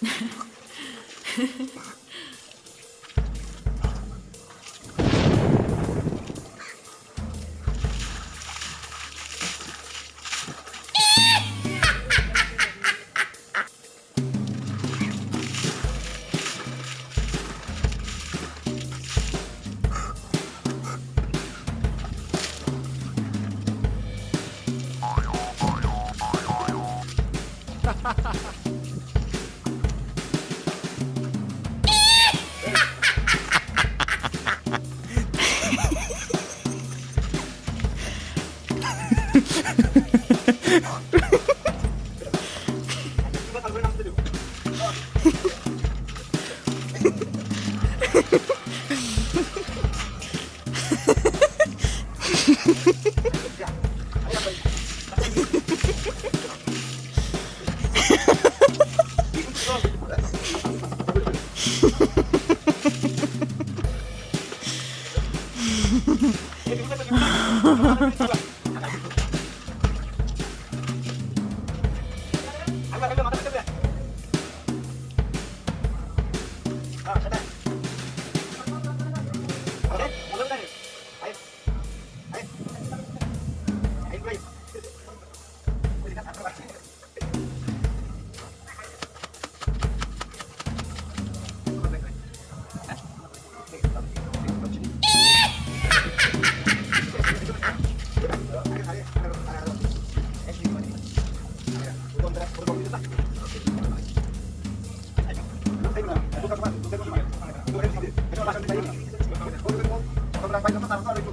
ha ha ha ハハハハ。karena tanggal itu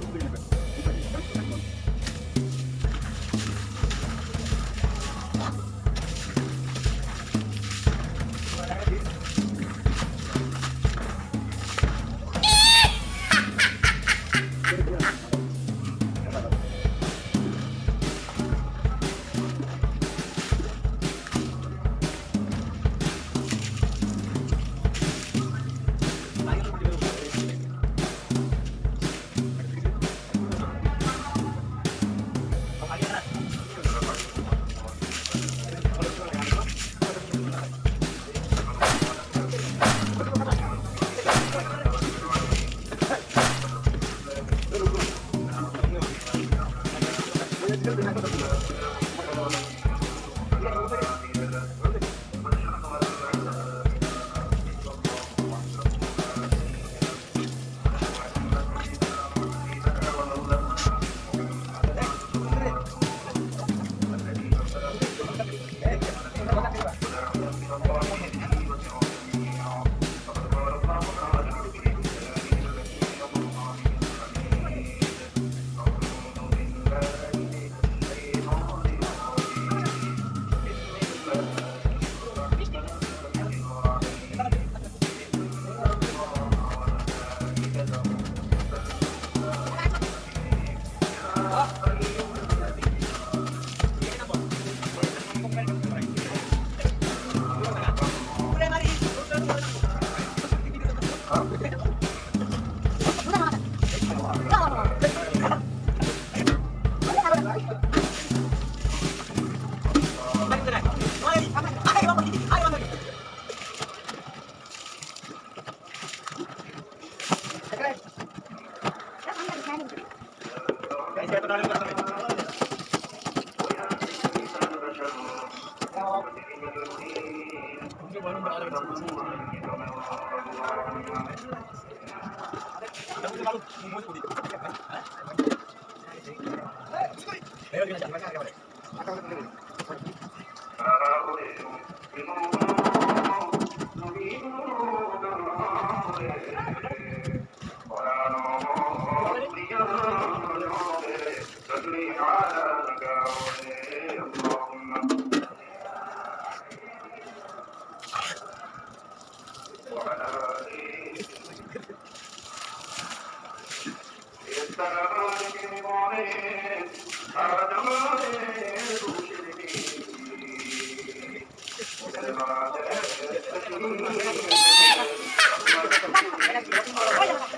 قانون بعد 哎！哈哈！